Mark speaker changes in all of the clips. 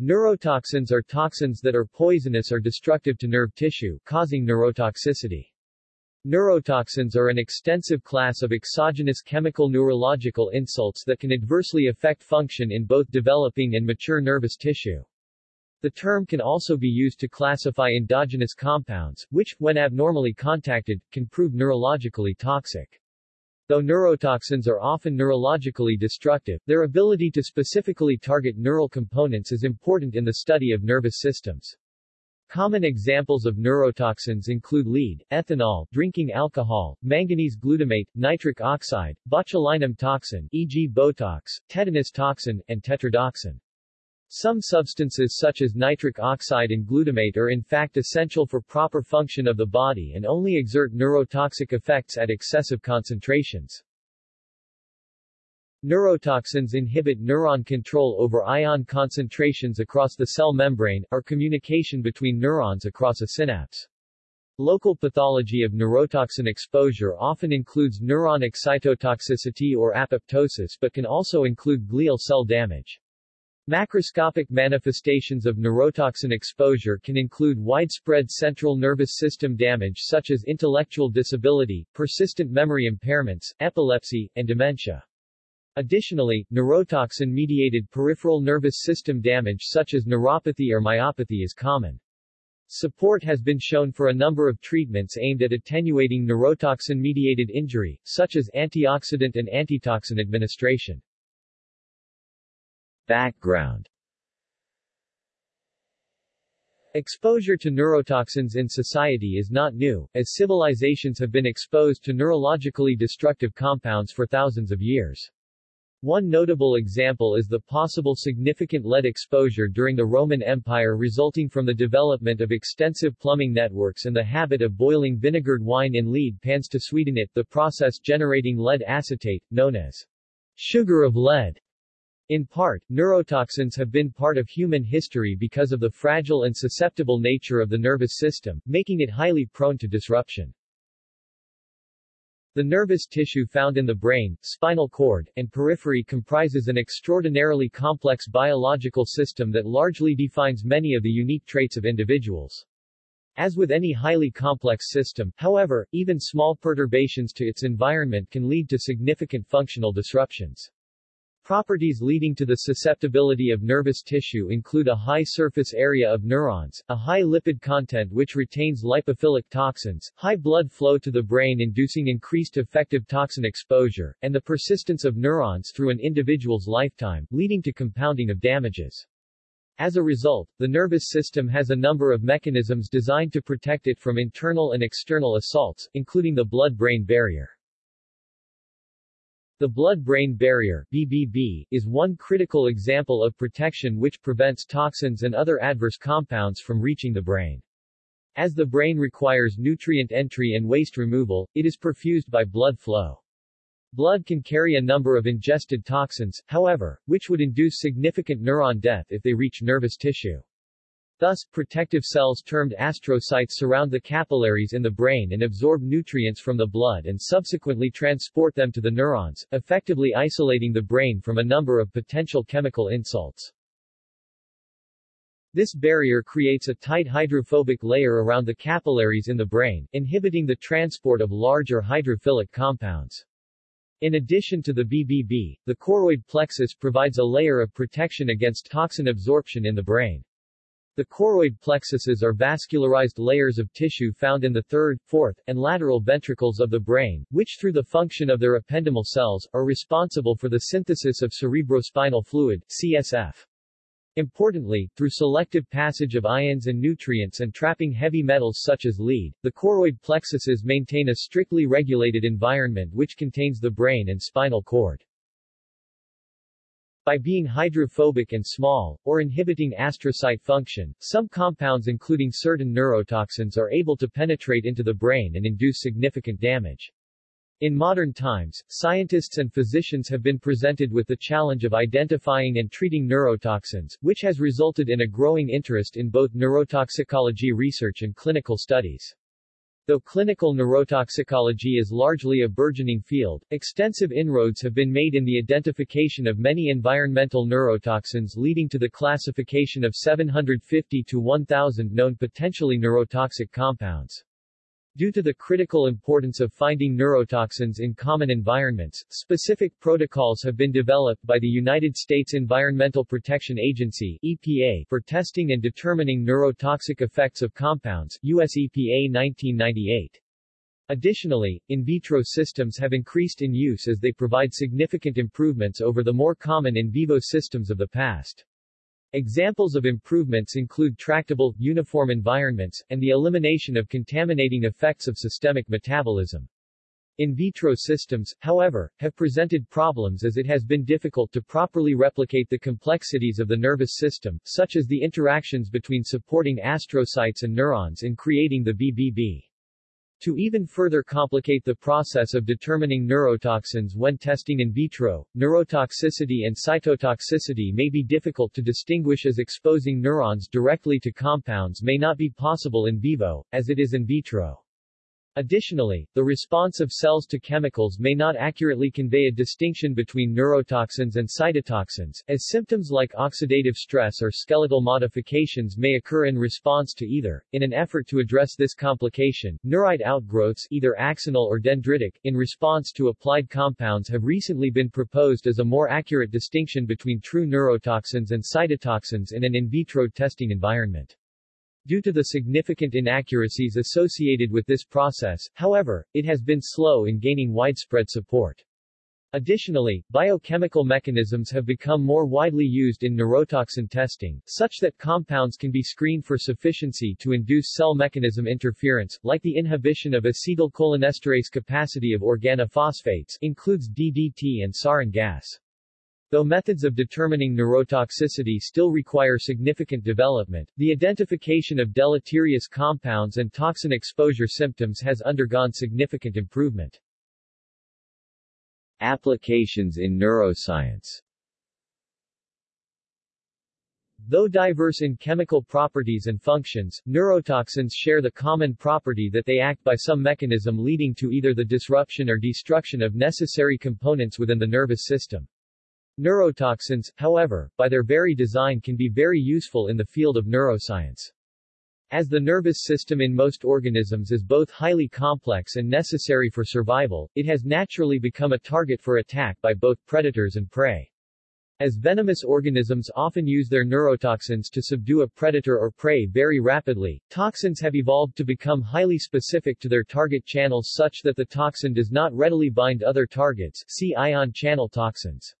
Speaker 1: Neurotoxins are toxins that are poisonous or destructive to nerve tissue, causing neurotoxicity. Neurotoxins are an extensive class of exogenous chemical neurological insults that can adversely affect function in both developing and mature nervous tissue. The term can also be used to classify endogenous compounds, which, when abnormally contacted, can prove neurologically toxic. Though neurotoxins are often neurologically destructive, their ability to specifically target neural components is important in the study of nervous systems. Common examples of neurotoxins include lead, ethanol, drinking alcohol, manganese glutamate, nitric oxide, botulinum toxin e.g. Botox, tetanus toxin, and tetrodotoxin. Some substances such as nitric oxide and glutamate are in fact essential for proper function of the body and only exert neurotoxic effects at excessive concentrations. Neurotoxins inhibit neuron control over ion concentrations across the cell membrane, or communication between neurons across a synapse. Local pathology of neurotoxin exposure often includes neuron excitotoxicity or apoptosis but can also include glial cell damage. Macroscopic manifestations of neurotoxin exposure can include widespread central nervous system damage such as intellectual disability, persistent memory impairments, epilepsy, and dementia. Additionally, neurotoxin-mediated peripheral nervous system damage such as neuropathy or myopathy is common. Support has been shown for a number of treatments aimed at attenuating neurotoxin-mediated injury, such as antioxidant and antitoxin administration. Background Exposure to neurotoxins in society is not new, as civilizations have been exposed to neurologically destructive compounds for thousands of years. One notable example is the possible significant lead exposure during the Roman Empire resulting from the development of extensive plumbing networks and the habit of boiling vinegared wine in lead pans to sweeten it, the process generating lead acetate, known as sugar of lead. In part, neurotoxins have been part of human history because of the fragile and susceptible nature of the nervous system, making it highly prone to disruption. The nervous tissue found in the brain, spinal cord, and periphery comprises an extraordinarily complex biological system that largely defines many of the unique traits of individuals. As with any highly complex system, however, even small perturbations to its environment can lead to significant functional disruptions. Properties leading to the susceptibility of nervous tissue include a high surface area of neurons, a high lipid content which retains lipophilic toxins, high blood flow to the brain inducing increased effective toxin exposure, and the persistence of neurons through an individual's lifetime, leading to compounding of damages. As a result, the nervous system has a number of mechanisms designed to protect it from internal and external assaults, including the blood-brain barrier. The blood-brain barrier BBB, is one critical example of protection which prevents toxins and other adverse compounds from reaching the brain. As the brain requires nutrient entry and waste removal, it is perfused by blood flow. Blood can carry a number of ingested toxins, however, which would induce significant neuron death if they reach nervous tissue. Thus, protective cells termed astrocytes surround the capillaries in the brain and absorb nutrients from the blood and subsequently transport them to the neurons, effectively isolating the brain from a number of potential chemical insults. This barrier creates a tight hydrophobic layer around the capillaries in the brain, inhibiting the transport of larger hydrophilic compounds. In addition to the BBB, the choroid plexus provides a layer of protection against toxin absorption in the brain. The choroid plexuses are vascularized layers of tissue found in the third, fourth, and lateral ventricles of the brain, which through the function of their ependymal cells, are responsible for the synthesis of cerebrospinal fluid CSF. Importantly, through selective passage of ions and nutrients and trapping heavy metals such as lead, the choroid plexuses maintain a strictly regulated environment which contains the brain and spinal cord. By being hydrophobic and small, or inhibiting astrocyte function, some compounds including certain neurotoxins are able to penetrate into the brain and induce significant damage. In modern times, scientists and physicians have been presented with the challenge of identifying and treating neurotoxins, which has resulted in a growing interest in both neurotoxicology research and clinical studies. Though clinical neurotoxicology is largely a burgeoning field, extensive inroads have been made in the identification of many environmental neurotoxins leading to the classification of 750 to 1,000 known potentially neurotoxic compounds. Due to the critical importance of finding neurotoxins in common environments, specific protocols have been developed by the United States Environmental Protection Agency EPA for testing and determining neurotoxic effects of compounds US EPA 1998. Additionally, in vitro systems have increased in use as they provide significant improvements over the more common in vivo systems of the past. Examples of improvements include tractable, uniform environments, and the elimination of contaminating effects of systemic metabolism. In vitro systems, however, have presented problems as it has been difficult to properly replicate the complexities of the nervous system, such as the interactions between supporting astrocytes and neurons in creating the BBB. To even further complicate the process of determining neurotoxins when testing in vitro, neurotoxicity and cytotoxicity may be difficult to distinguish as exposing neurons directly to compounds may not be possible in vivo, as it is in vitro. Additionally, the response of cells to chemicals may not accurately convey a distinction between neurotoxins and cytotoxins, as symptoms like oxidative stress or skeletal modifications may occur in response to either. In an effort to address this complication, neurite outgrowths either axonal or dendritic, in response to applied compounds have recently been proposed as a more accurate distinction between true neurotoxins and cytotoxins in an in vitro testing environment. Due to the significant inaccuracies associated with this process, however, it has been slow in gaining widespread support. Additionally, biochemical mechanisms have become more widely used in neurotoxin testing, such that compounds can be screened for sufficiency to induce cell mechanism interference, like the inhibition of acetylcholinesterase capacity of organophosphates includes DDT and sarin gas. Though methods of determining neurotoxicity still require significant development, the identification of deleterious compounds and toxin exposure symptoms has undergone significant improvement. Applications in neuroscience Though diverse in chemical properties and functions, neurotoxins share the common property that they act by some mechanism leading to either the disruption or destruction of necessary components within the nervous system. Neurotoxins, however, by their very design can be very useful in the field of neuroscience. As the nervous system in most organisms is both highly complex and necessary for survival, it has naturally become a target for attack by both predators and prey. As venomous organisms often use their neurotoxins to subdue a predator or prey very rapidly, toxins have evolved to become highly specific to their target channels such that the toxin does not readily bind other targets see ion channel toxins.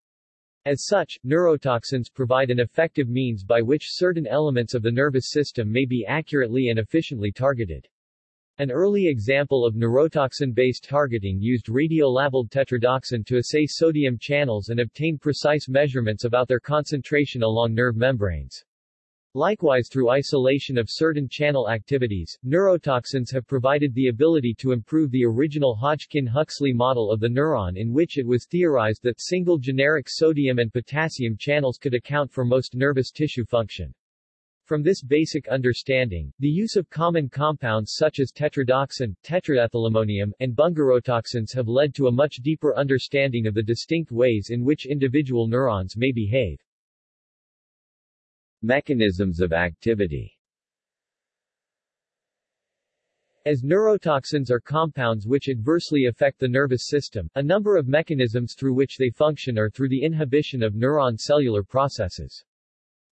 Speaker 1: As such, neurotoxins provide an effective means by which certain elements of the nervous system may be accurately and efficiently targeted. An early example of neurotoxin-based targeting used radiolabeled tetrodotoxin to assay sodium channels and obtain precise measurements about their concentration along nerve membranes. Likewise through isolation of certain channel activities, neurotoxins have provided the ability to improve the original Hodgkin-Huxley model of the neuron in which it was theorized that single generic sodium and potassium channels could account for most nervous tissue function. From this basic understanding, the use of common compounds such as tetrodotoxin, tetraethylammonium, and bungarotoxins have led to a much deeper understanding of the distinct ways in which individual neurons may behave. Mechanisms of activity As neurotoxins are compounds which adversely affect the nervous system, a number of mechanisms through which they function are through the inhibition of neuron cellular processes.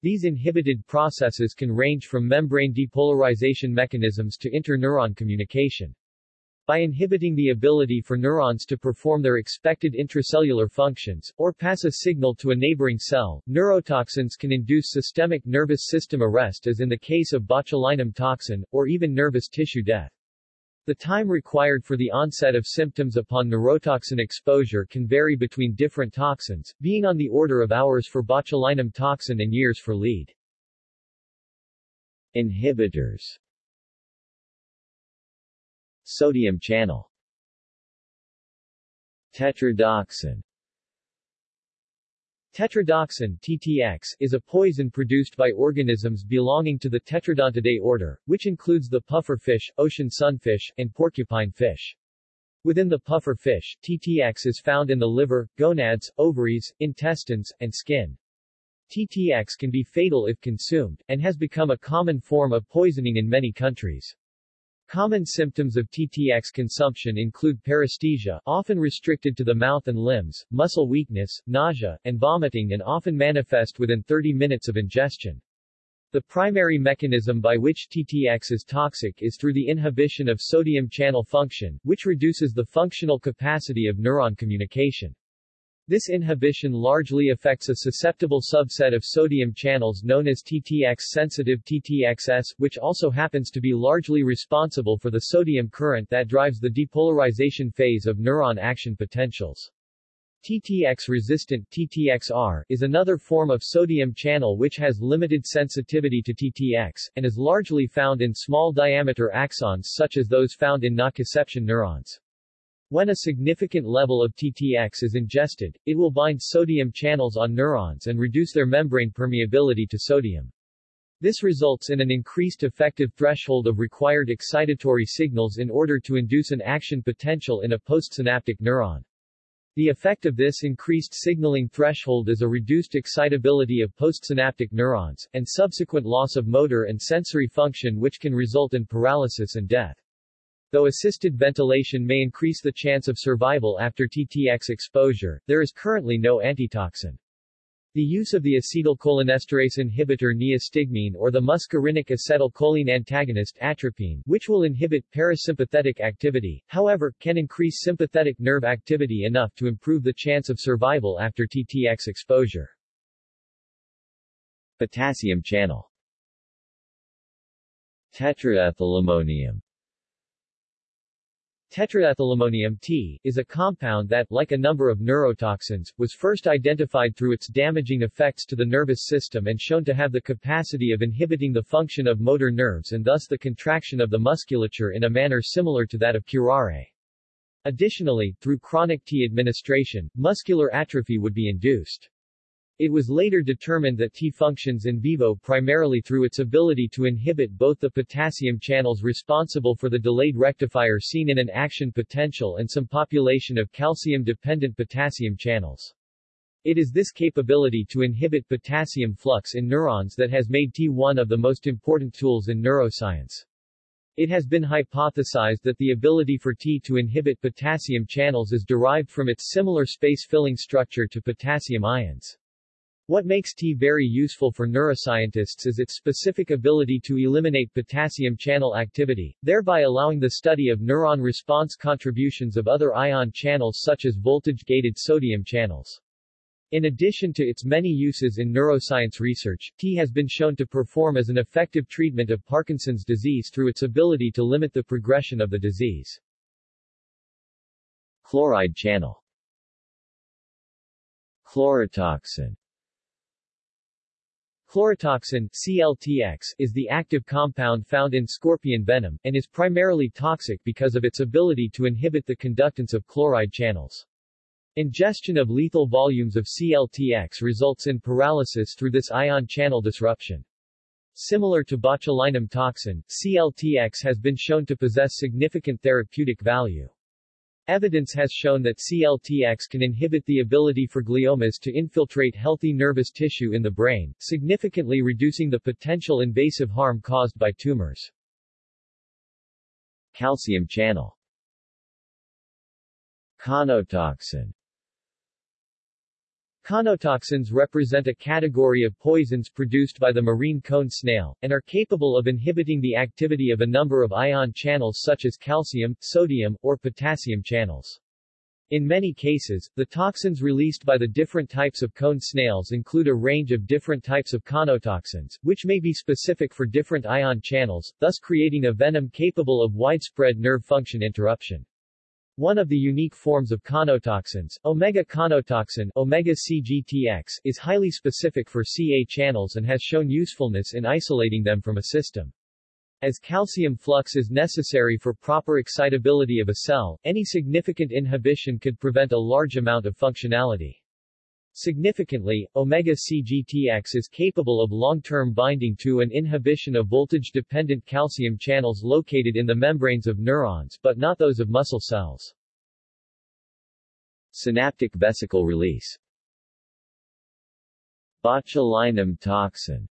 Speaker 1: These inhibited processes can range from membrane depolarization mechanisms to interneuron communication. By inhibiting the ability for neurons to perform their expected intracellular functions, or pass a signal to a neighboring cell, neurotoxins can induce systemic nervous system arrest as in the case of botulinum toxin, or even nervous tissue death. The time required for the onset of symptoms upon neurotoxin exposure can vary between different toxins, being on the order of hours for botulinum toxin and years for lead. Inhibitors Sodium channel Tetrodotoxin Tetrodotoxin TTX, is a poison produced by organisms belonging to the Tetrodontidae order, which includes the puffer fish, ocean sunfish, and porcupine fish. Within the puffer fish, TTX is found in the liver, gonads, ovaries, intestines, and skin. TTX can be fatal if consumed, and has become a common form of poisoning in many countries. Common symptoms of TTX consumption include paresthesia, often restricted to the mouth and limbs, muscle weakness, nausea, and vomiting and often manifest within 30 minutes of ingestion. The primary mechanism by which TTX is toxic is through the inhibition of sodium channel function, which reduces the functional capacity of neuron communication. This inhibition largely affects a susceptible subset of sodium channels known as TTX-sensitive TTXS, which also happens to be largely responsible for the sodium current that drives the depolarization phase of neuron action potentials. TTX-resistant TTXR is another form of sodium channel which has limited sensitivity to TTX, and is largely found in small diameter axons such as those found in nociception neurons. When a significant level of TTX is ingested, it will bind sodium channels on neurons and reduce their membrane permeability to sodium. This results in an increased effective threshold of required excitatory signals in order to induce an action potential in a postsynaptic neuron. The effect of this increased signaling threshold is a reduced excitability of postsynaptic neurons, and subsequent loss of motor and sensory function which can result in paralysis and death. Though assisted ventilation may increase the chance of survival after TTX exposure, there is currently no antitoxin. The use of the acetylcholinesterase inhibitor neostigmine or the muscarinic acetylcholine antagonist atropine, which will inhibit parasympathetic activity, however, can increase sympathetic nerve activity enough to improve the chance of survival after TTX exposure. Potassium channel Tetraethylammonium Tetraethylammonium T is a compound that, like a number of neurotoxins, was first identified through its damaging effects to the nervous system and shown to have the capacity of inhibiting the function of motor nerves and thus the contraction of the musculature in a manner similar to that of curare. Additionally, through chronic T administration, muscular atrophy would be induced. It was later determined that T functions in vivo primarily through its ability to inhibit both the potassium channels responsible for the delayed rectifier seen in an action potential and some population of calcium-dependent potassium channels. It is this capability to inhibit potassium flux in neurons that has made T one of the most important tools in neuroscience. It has been hypothesized that the ability for T to inhibit potassium channels is derived from its similar space-filling structure to potassium ions. What makes T very useful for neuroscientists is its specific ability to eliminate potassium channel activity, thereby allowing the study of neuron response contributions of other ion channels such as voltage-gated sodium channels. In addition to its many uses in neuroscience research, T has been shown to perform as an effective treatment of Parkinson's disease through its ability to limit the progression of the disease. Chloride channel Chlorotoxin Chlorotoxin CLTX, is the active compound found in scorpion venom, and is primarily toxic because of its ability to inhibit the conductance of chloride channels. Ingestion of lethal volumes of CLTX results in paralysis through this ion channel disruption. Similar to botulinum toxin, CLTX has been shown to possess significant therapeutic value. Evidence has shown that CLTX can inhibit the ability for gliomas to infiltrate healthy nervous tissue in the brain, significantly reducing the potential invasive harm caused by tumors. Calcium channel Conotoxin Conotoxins represent a category of poisons produced by the marine cone snail, and are capable of inhibiting the activity of a number of ion channels such as calcium, sodium, or potassium channels. In many cases, the toxins released by the different types of cone snails include a range of different types of conotoxins, which may be specific for different ion channels, thus creating a venom capable of widespread nerve function interruption. One of the unique forms of conotoxins, omega-conotoxin omega-CGTX, is highly specific for CA channels and has shown usefulness in isolating them from a system. As calcium flux is necessary for proper excitability of a cell, any significant inhibition could prevent a large amount of functionality. Significantly, omega-CGTX is capable of long-term binding to and inhibition of voltage-dependent calcium channels located in the membranes of neurons but not those of muscle cells.
Speaker 2: Synaptic vesicle release Botulinum toxin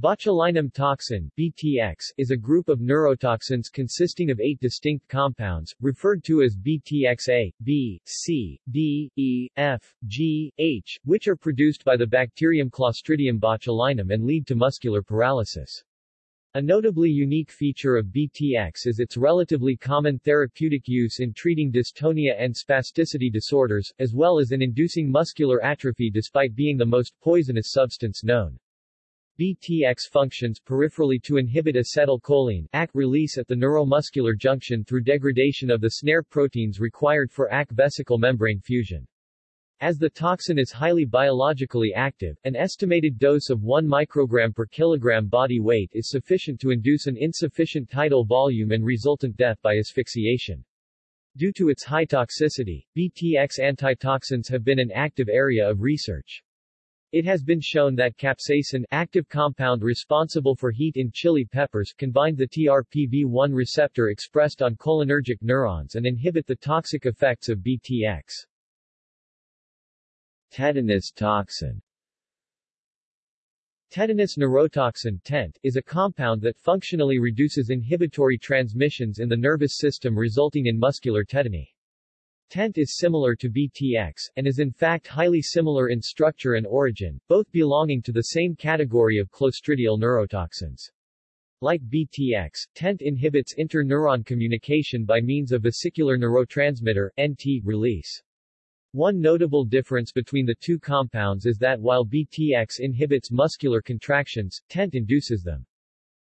Speaker 1: Botulinum toxin BTX, is a group of neurotoxins consisting of eight distinct compounds, referred to as BTXA, B, C, D, E, F, G, H, which are produced by the bacterium Clostridium botulinum and lead to muscular paralysis. A notably unique feature of BTX is its relatively common therapeutic use in treating dystonia and spasticity disorders, as well as in inducing muscular atrophy despite being the most poisonous substance known. BTX functions peripherally to inhibit acetylcholine AC release at the neuromuscular junction through degradation of the snare proteins required for AC vesicle membrane fusion. As the toxin is highly biologically active, an estimated dose of 1 microgram per kilogram body weight is sufficient to induce an insufficient tidal volume and resultant death by asphyxiation. Due to its high toxicity, BTX antitoxins have been an active area of research. It has been shown that capsaicin active compound responsible for heat in chili peppers can bind the TRPV1 receptor expressed on cholinergic neurons and inhibit the toxic effects of BTX.
Speaker 2: Tetanus toxin
Speaker 1: Tetanus neurotoxin TENT, is a compound that functionally reduces inhibitory transmissions in the nervous system resulting in muscular tetany. TENT is similar to BTX, and is in fact highly similar in structure and origin, both belonging to the same category of clostridial neurotoxins. Like BTX, TENT inhibits interneuron communication by means of vesicular neurotransmitter NT release. One notable difference between the two compounds is that while BTX inhibits muscular contractions, TENT induces them.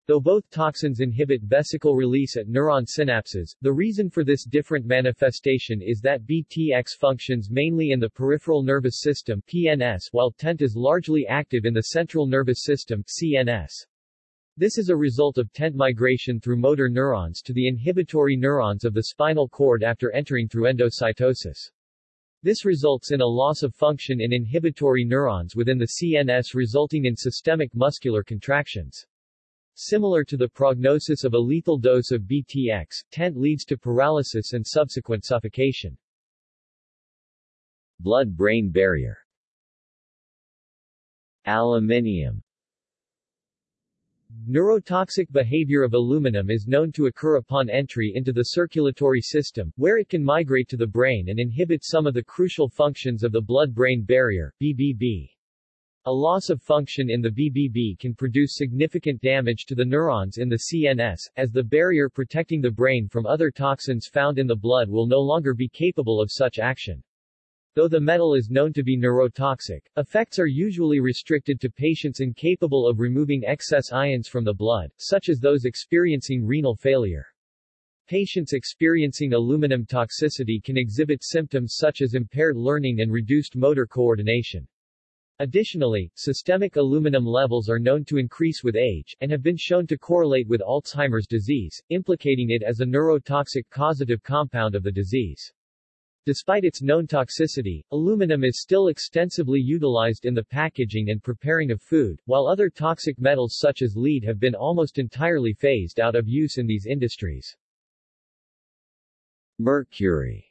Speaker 1: Though both toxins inhibit vesicle release at neuron synapses, the reason for this different manifestation is that BTX functions mainly in the peripheral nervous system PNS, while TENT is largely active in the central nervous system CNS. This is a result of TENT migration through motor neurons to the inhibitory neurons of the spinal cord after entering through endocytosis. This results in a loss of function in inhibitory neurons within the CNS resulting in systemic muscular contractions. Similar to the prognosis of a lethal dose of BTX, TENT leads to paralysis and subsequent suffocation.
Speaker 2: Blood-brain barrier Aluminium
Speaker 1: Neurotoxic behavior of aluminum is known to occur upon entry into the circulatory system, where it can migrate to the brain and inhibit some of the crucial functions of the blood-brain barrier, BBB. A loss of function in the BBB can produce significant damage to the neurons in the CNS, as the barrier protecting the brain from other toxins found in the blood will no longer be capable of such action. Though the metal is known to be neurotoxic, effects are usually restricted to patients incapable of removing excess ions from the blood, such as those experiencing renal failure. Patients experiencing aluminum toxicity can exhibit symptoms such as impaired learning and reduced motor coordination. Additionally, systemic aluminum levels are known to increase with age, and have been shown to correlate with Alzheimer's disease, implicating it as a neurotoxic causative compound of the disease. Despite its known toxicity, aluminum is still extensively utilized in the packaging and preparing of food, while other toxic metals such as lead have been almost entirely phased out of use in these industries.
Speaker 2: Mercury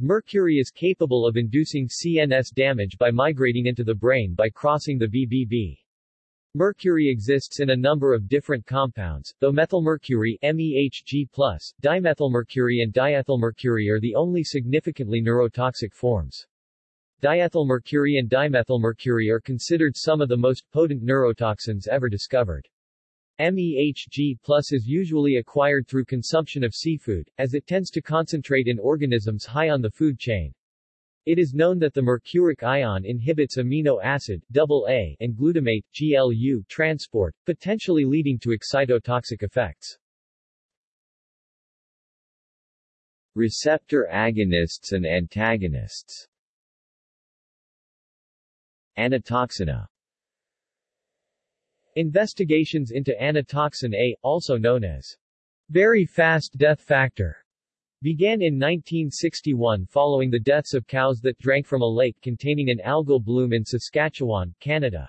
Speaker 1: Mercury is capable of inducing CNS damage by migrating into the brain by crossing the BBB. Mercury exists in a number of different compounds, though methylmercury MEHG+, dimethylmercury and diethylmercury are the only significantly neurotoxic forms. Diethylmercury and dimethylmercury are considered some of the most potent neurotoxins ever discovered. MEHG plus is usually acquired through consumption of seafood, as it tends to concentrate in organisms high on the food chain. It is known that the mercuric ion inhibits amino acid AA and glutamate GLU transport, potentially leading to excitotoxic effects.
Speaker 2: Receptor agonists and antagonists Anatoxina
Speaker 1: Investigations into anatoxin A, also known as very fast death factor, began in 1961 following the deaths of cows that drank from a lake containing an algal bloom in Saskatchewan, Canada.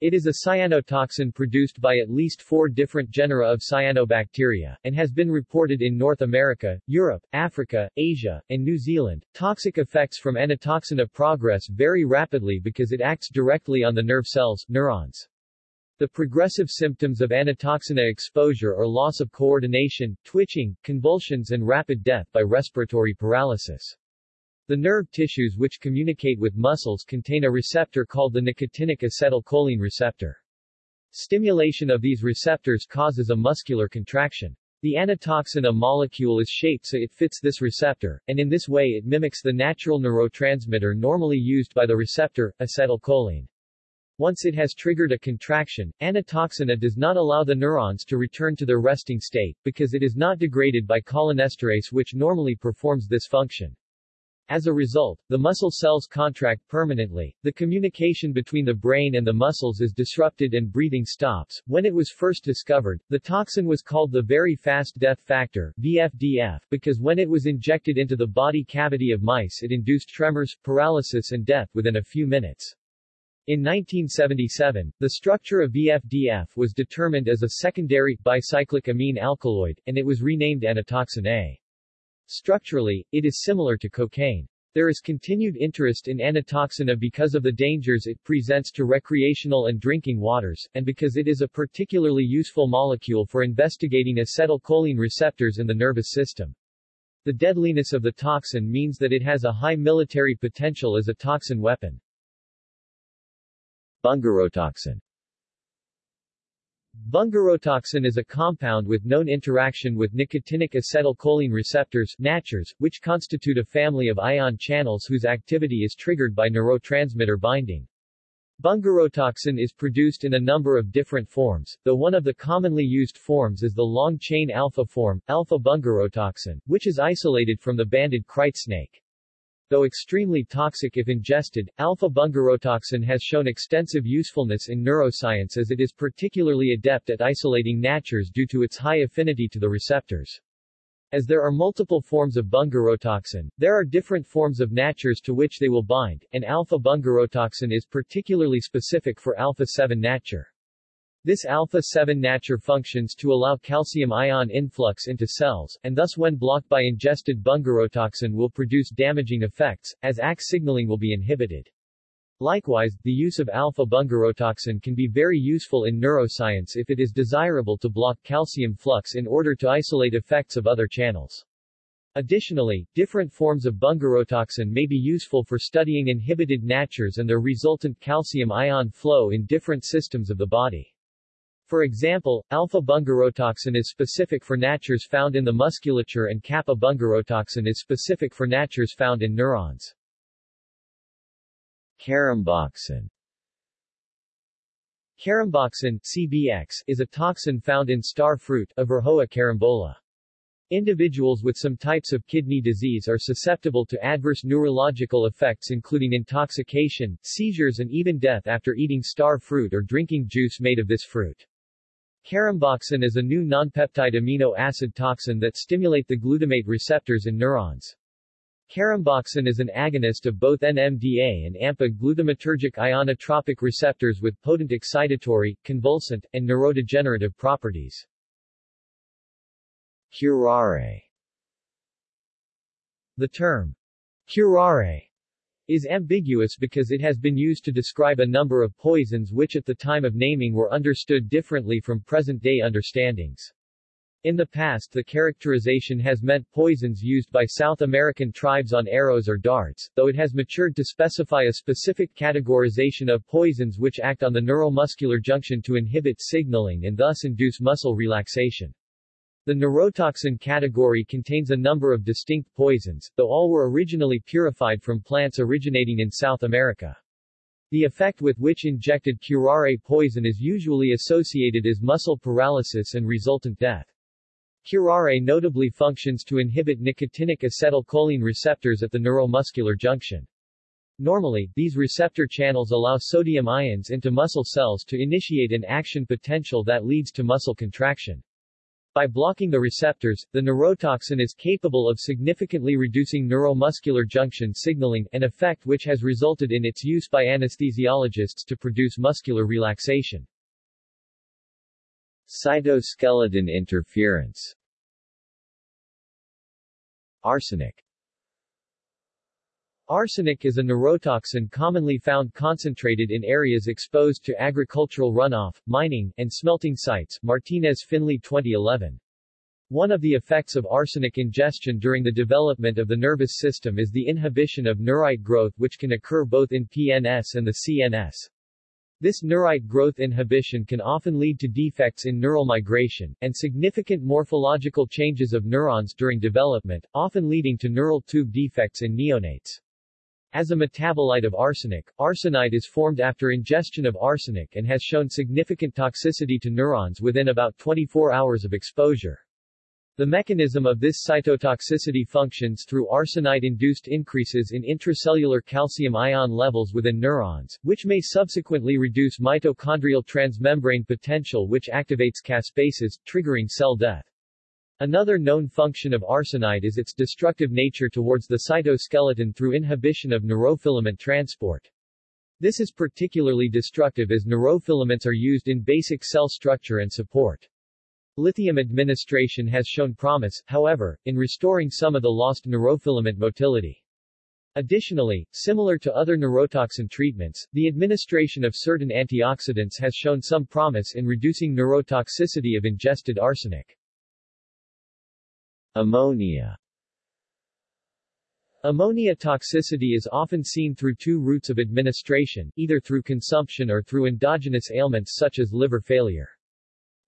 Speaker 1: It is a cyanotoxin produced by at least four different genera of cyanobacteria, and has been reported in North America, Europe, Africa, Asia, and New Zealand. Toxic effects from enatoxina progress very rapidly because it acts directly on the nerve cells, neurons. The progressive symptoms of enatoxina exposure are loss of coordination, twitching, convulsions and rapid death by respiratory paralysis. The nerve tissues which communicate with muscles contain a receptor called the nicotinic acetylcholine receptor. Stimulation of these receptors causes a muscular contraction. The enatoxin molecule is shaped so it fits this receptor, and in this way it mimics the natural neurotransmitter normally used by the receptor, acetylcholine. Once it has triggered a contraction, anatoxina does not allow the neurons to return to their resting state, because it is not degraded by cholinesterase which normally performs this function. As a result, the muscle cells contract permanently, the communication between the brain and the muscles is disrupted and breathing stops. When it was first discovered, the toxin was called the very fast death factor VFDF, because when it was injected into the body cavity of mice it induced tremors, paralysis and death within a few minutes. In 1977, the structure of VFDF was determined as a secondary, bicyclic amine alkaloid, and it was renamed anatoxin A. Structurally, it is similar to cocaine. There is continued interest in enatoxina because of the dangers it presents to recreational and drinking waters, and because it is a particularly useful molecule for investigating acetylcholine receptors in the nervous system. The deadliness of the toxin means that it has a high military potential as a toxin weapon.
Speaker 2: Bungarotoxin
Speaker 1: Bungarotoxin is a compound with known interaction with nicotinic acetylcholine receptors NACHRs, which constitute a family of ion channels whose activity is triggered by neurotransmitter binding. Bungarotoxin is produced in a number of different forms, though one of the commonly used forms is the long-chain alpha form, alpha-bungarotoxin, which is isolated from the banded kite snake. Though extremely toxic if ingested, alpha-bungarotoxin has shown extensive usefulness in neuroscience as it is particularly adept at isolating NACHRs due to its high affinity to the receptors. As there are multiple forms of bungarotoxin, there are different forms of NACHRs to which they will bind, and alpha-bungarotoxin is particularly specific for alpha-7 NACHR. This alpha-7 NACHR functions to allow calcium ion influx into cells, and thus when blocked by ingested bungarotoxin will produce damaging effects, as ACE signaling will be inhibited. Likewise, the use of alpha-bungarotoxin can be very useful in neuroscience if it is desirable to block calcium flux in order to isolate effects of other channels. Additionally, different forms of bungarotoxin may be useful for studying inhibited NACHRs and their resultant calcium ion flow in different systems of the body. For example, alpha-bungarotoxin is specific for NACHRs found in the musculature and kappa-bungarotoxin is specific for NACHRs found in neurons.
Speaker 2: Caramboxin
Speaker 1: Caramboxin CBX, is a toxin found in star fruit carambola. Individuals with some types of kidney disease are susceptible to adverse neurological effects including intoxication, seizures and even death after eating star fruit or drinking juice made of this fruit. Caramboxin is a new nonpeptide amino acid toxin that stimulate the glutamate receptors in neurons. Caramboxin is an agonist of both NMDA and AMPA glutamatergic ionotropic receptors with potent excitatory, convulsant, and neurodegenerative properties.
Speaker 2: Curare
Speaker 1: The term curare is ambiguous because it has been used to describe a number of poisons which at the time of naming were understood differently from present-day understandings. In the past the characterization has meant poisons used by South American tribes on arrows or darts, though it has matured to specify a specific categorization of poisons which act on the neuromuscular junction to inhibit signaling and thus induce muscle relaxation. The neurotoxin category contains a number of distinct poisons, though all were originally purified from plants originating in South America. The effect with which injected curare poison is usually associated is muscle paralysis and resultant death. Curare notably functions to inhibit nicotinic acetylcholine receptors at the neuromuscular junction. Normally, these receptor channels allow sodium ions into muscle cells to initiate an action potential that leads to muscle contraction. By blocking the receptors, the neurotoxin is capable of significantly reducing neuromuscular junction signaling, an effect which has resulted in its use by anesthesiologists to produce muscular relaxation.
Speaker 2: Cytoskeleton interference Arsenic
Speaker 1: Arsenic is a neurotoxin commonly found concentrated in areas exposed to agricultural runoff, mining, and smelting sites Martinez-Finley 2011. One of the effects of arsenic ingestion during the development of the nervous system is the inhibition of neurite growth which can occur both in PNS and the CNS. This neurite growth inhibition can often lead to defects in neural migration, and significant morphological changes of neurons during development, often leading to neural tube defects in neonates. As a metabolite of arsenic, arsenite is formed after ingestion of arsenic and has shown significant toxicity to neurons within about 24 hours of exposure. The mechanism of this cytotoxicity functions through arsenite-induced increases in intracellular calcium ion levels within neurons, which may subsequently reduce mitochondrial transmembrane potential which activates caspases, triggering cell death. Another known function of arsenite is its destructive nature towards the cytoskeleton through inhibition of neurofilament transport. This is particularly destructive as neurofilaments are used in basic cell structure and support. Lithium administration has shown promise, however, in restoring some of the lost neurofilament motility. Additionally, similar to other neurotoxin treatments, the administration of certain antioxidants has shown some promise in reducing neurotoxicity of ingested arsenic.
Speaker 2: Ammonia
Speaker 1: Ammonia toxicity is often seen through two routes of administration, either through consumption or through endogenous ailments such as liver failure.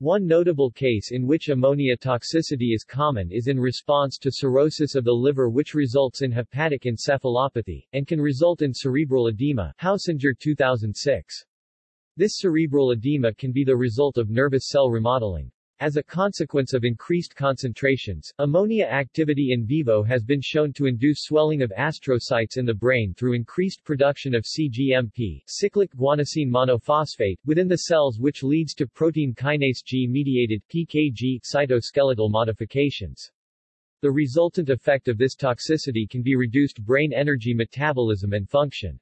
Speaker 1: One notable case in which ammonia toxicity is common is in response to cirrhosis of the liver which results in hepatic encephalopathy, and can result in cerebral edema Hausinger 2006. This cerebral edema can be the result of nervous cell remodeling. As a consequence of increased concentrations, ammonia activity in vivo has been shown to induce swelling of astrocytes in the brain through increased production of CGMP cyclic guanosine monophosphate within the cells which leads to protein kinase G-mediated PKG cytoskeletal modifications. The resultant effect of this toxicity can be reduced brain energy metabolism and function.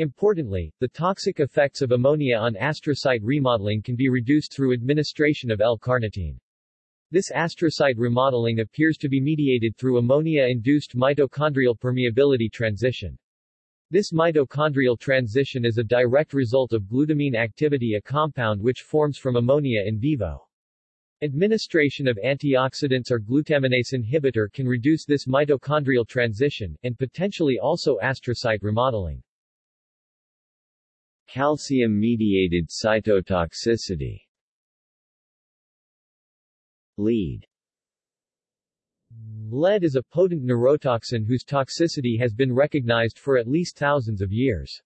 Speaker 1: Importantly, the toxic effects of ammonia on astrocyte remodeling can be reduced through administration of L-carnitine. This astrocyte remodeling appears to be mediated through ammonia-induced mitochondrial permeability transition. This mitochondrial transition is a direct result of glutamine activity a compound which forms from ammonia in vivo. Administration of antioxidants or glutaminase inhibitor can reduce this mitochondrial transition, and potentially also astrocyte remodeling.
Speaker 2: Calcium-mediated cytotoxicity Lead
Speaker 1: Lead is a potent neurotoxin whose toxicity has been recognized for at least thousands of years.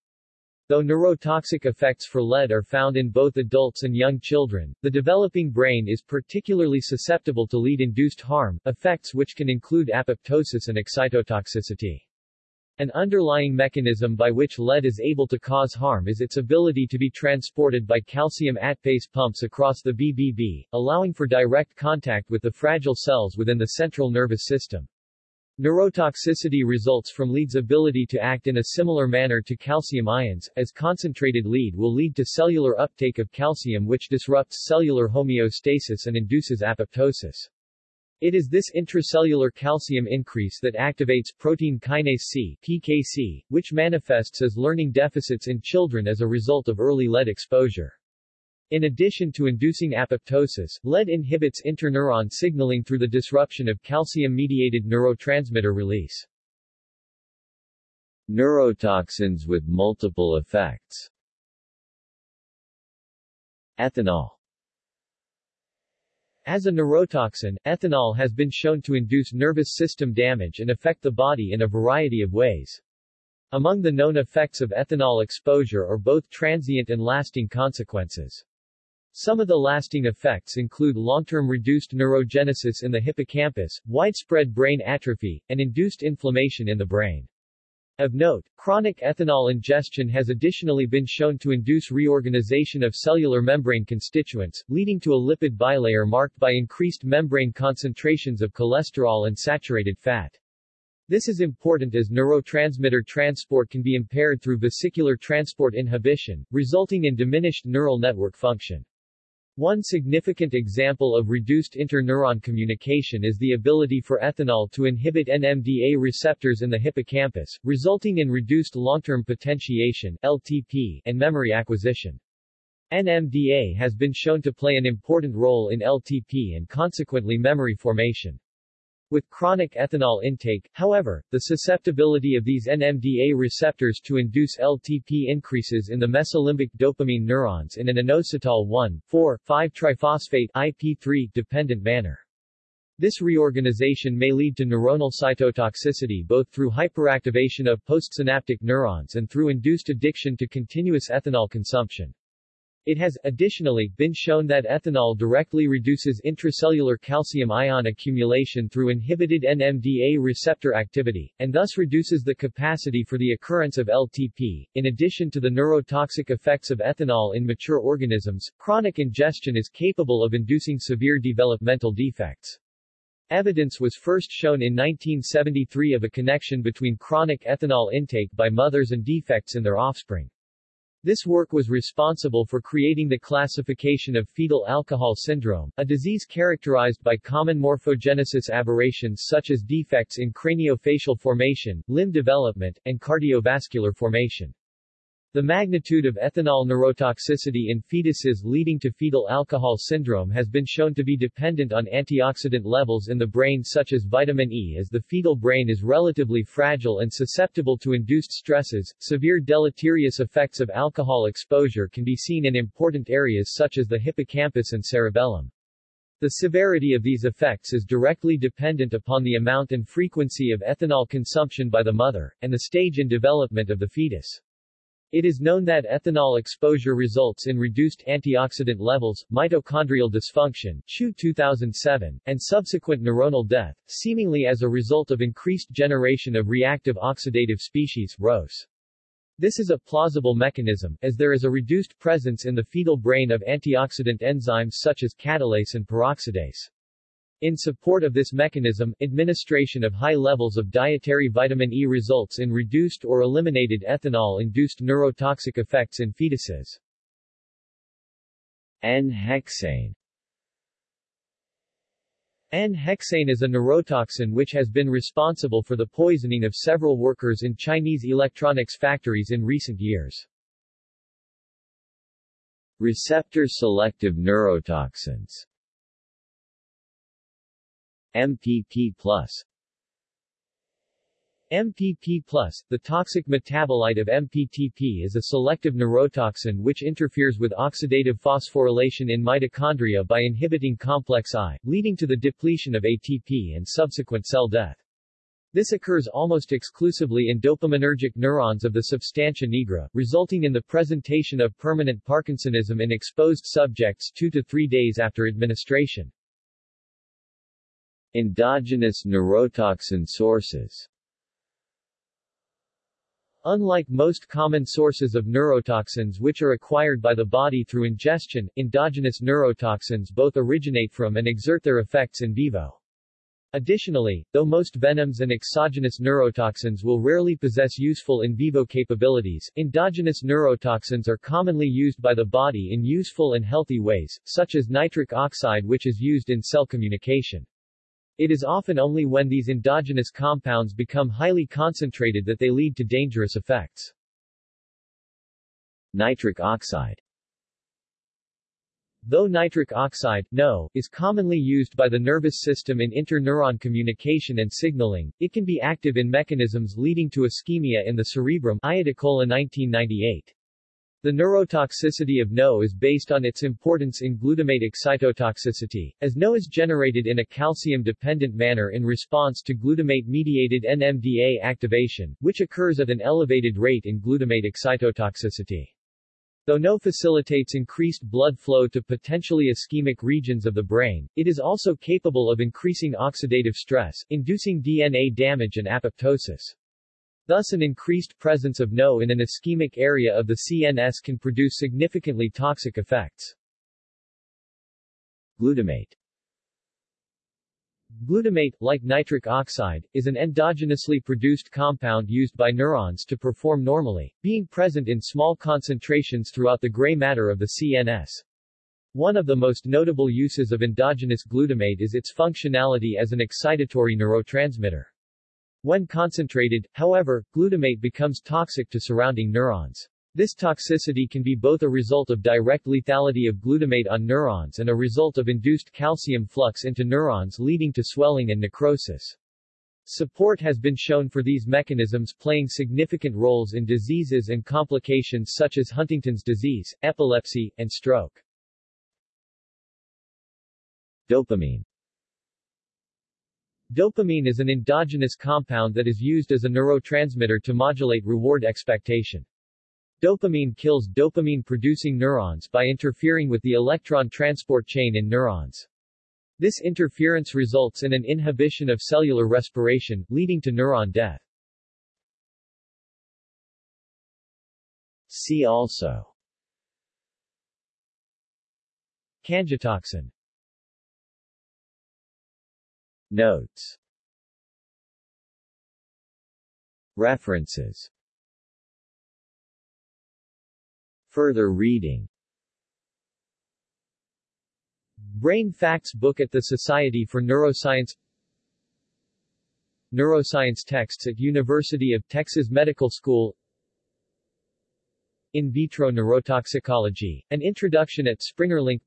Speaker 1: Though neurotoxic effects for lead are found in both adults and young children, the developing brain is particularly susceptible to lead-induced harm, effects which can include apoptosis and excitotoxicity. An underlying mechanism by which lead is able to cause harm is its ability to be transported by calcium ATPase pumps across the BBB, allowing for direct contact with the fragile cells within the central nervous system. Neurotoxicity results from lead's ability to act in a similar manner to calcium ions, as concentrated lead will lead to cellular uptake of calcium which disrupts cellular homeostasis and induces apoptosis. It is this intracellular calcium increase that activates protein kinase C PKC, which manifests as learning deficits in children as a result of early lead exposure. In addition to inducing apoptosis, lead inhibits interneuron signaling through the disruption of calcium-mediated neurotransmitter release.
Speaker 2: Neurotoxins with multiple effects Ethanol
Speaker 1: as a neurotoxin, ethanol has been shown to induce nervous system damage and affect the body in a variety of ways. Among the known effects of ethanol exposure are both transient and lasting consequences. Some of the lasting effects include long-term reduced neurogenesis in the hippocampus, widespread brain atrophy, and induced inflammation in the brain. Of note, chronic ethanol ingestion has additionally been shown to induce reorganization of cellular membrane constituents, leading to a lipid bilayer marked by increased membrane concentrations of cholesterol and saturated fat. This is important as neurotransmitter transport can be impaired through vesicular transport inhibition, resulting in diminished neural network function. One significant example of reduced interneuron communication is the ability for ethanol to inhibit NMDA receptors in the hippocampus, resulting in reduced long-term potentiation LTP, and memory acquisition. NMDA has been shown to play an important role in LTP and consequently memory formation. With chronic ethanol intake, however, the susceptibility of these NMDA receptors to induce LTP increases in the mesolimbic dopamine neurons in an inositol 1,4,5-triphosphate IP3 dependent manner. This reorganization may lead to neuronal cytotoxicity both through hyperactivation of postsynaptic neurons and through induced addiction to continuous ethanol consumption. It has, additionally, been shown that ethanol directly reduces intracellular calcium ion accumulation through inhibited NMDA receptor activity, and thus reduces the capacity for the occurrence of LTP. In addition to the neurotoxic effects of ethanol in mature organisms, chronic ingestion is capable of inducing severe developmental defects. Evidence was first shown in 1973 of a connection between chronic ethanol intake by mothers and defects in their offspring. This work was responsible for creating the classification of fetal alcohol syndrome, a disease characterized by common morphogenesis aberrations such as defects in craniofacial formation, limb development, and cardiovascular formation. The magnitude of ethanol neurotoxicity in fetuses leading to fetal alcohol syndrome has been shown to be dependent on antioxidant levels in the brain such as vitamin E as the fetal brain is relatively fragile and susceptible to induced stresses. Severe deleterious effects of alcohol exposure can be seen in important areas such as the hippocampus and cerebellum. The severity of these effects is directly dependent upon the amount and frequency of ethanol consumption by the mother, and the stage in development of the fetus. It is known that ethanol exposure results in reduced antioxidant levels, mitochondrial dysfunction Chu 2007, and subsequent neuronal death, seemingly as a result of increased generation of reactive oxidative species ROS. This is a plausible mechanism, as there is a reduced presence in the fetal brain of antioxidant enzymes such as catalase and peroxidase. In support of this mechanism, administration of high levels of dietary vitamin E results in reduced or eliminated ethanol-induced neurotoxic effects in fetuses.
Speaker 2: N-hexane
Speaker 1: N-hexane is a neurotoxin which has been responsible for the poisoning of several workers in Chinese electronics factories in recent years.
Speaker 2: Receptor-selective neurotoxins MPP+.
Speaker 1: MPP+, the toxic metabolite of MPTP is a selective neurotoxin which interferes with oxidative phosphorylation in mitochondria by inhibiting complex I, leading to the depletion of ATP and subsequent cell death. This occurs almost exclusively in dopaminergic neurons of the substantia nigra, resulting in the presentation of permanent Parkinsonism in exposed subjects two to three days after administration.
Speaker 2: Endogenous neurotoxin sources
Speaker 1: Unlike most common sources of neurotoxins which are acquired by the body through ingestion, endogenous neurotoxins both originate from and exert their effects in vivo. Additionally, though most venoms and exogenous neurotoxins will rarely possess useful in vivo capabilities, endogenous neurotoxins are commonly used by the body in useful and healthy ways, such as nitric oxide which is used in cell communication. It is often only when these endogenous compounds become highly concentrated that they lead to dangerous effects.
Speaker 2: Nitric oxide
Speaker 1: Though nitric oxide NO, is commonly used by the nervous system in interneuron communication and signaling, it can be active in mechanisms leading to ischemia in the cerebrum Iodicola 1998. The neurotoxicity of NO is based on its importance in glutamate excitotoxicity, as NO is generated in a calcium-dependent manner in response to glutamate-mediated NMDA activation, which occurs at an elevated rate in glutamate excitotoxicity. Though NO facilitates increased blood flow to potentially ischemic regions of the brain, it is also capable of increasing oxidative stress, inducing DNA damage and apoptosis. Thus an increased presence of NO in an ischemic area of the CNS can produce significantly toxic effects.
Speaker 2: Glutamate
Speaker 1: Glutamate, like nitric oxide, is an endogenously produced compound used by neurons to perform normally, being present in small concentrations throughout the gray matter of the CNS. One of the most notable uses of endogenous glutamate is its functionality as an excitatory neurotransmitter. When concentrated, however, glutamate becomes toxic to surrounding neurons. This toxicity can be both a result of direct lethality of glutamate on neurons and a result of induced calcium flux into neurons leading to swelling and necrosis. Support has been shown for these mechanisms playing significant roles in diseases and complications such as Huntington's disease, epilepsy, and stroke.
Speaker 2: Dopamine
Speaker 1: Dopamine is an endogenous compound that is used as a neurotransmitter to modulate reward expectation. Dopamine kills dopamine-producing neurons by interfering with the electron transport chain in neurons. This interference results in an inhibition of cellular respiration, leading to neuron death.
Speaker 2: See also
Speaker 1: Cangiotoxin
Speaker 2: Notes. References. Further reading.
Speaker 1: Brain Facts book at the Society for Neuroscience Neuroscience texts at University of Texas Medical School In vitro neurotoxicology, an introduction at Springerlink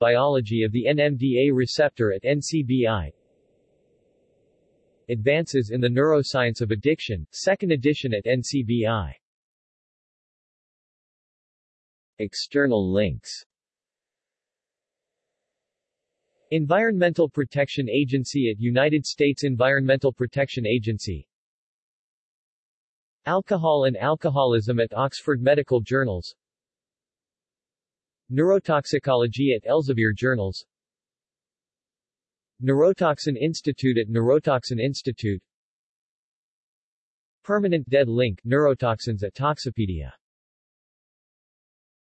Speaker 1: Biology of the NMDA receptor at NCBI Advances in the Neuroscience of Addiction, 2nd edition at NCBI
Speaker 2: External links.
Speaker 1: Environmental Protection Agency at United States Environmental Protection Agency. Alcohol and Alcoholism at Oxford Medical Journals Neurotoxicology at Elsevier Journals. Neurotoxin Institute at Neurotoxin Institute. Permanent Dead Link Neurotoxins at Toxipedia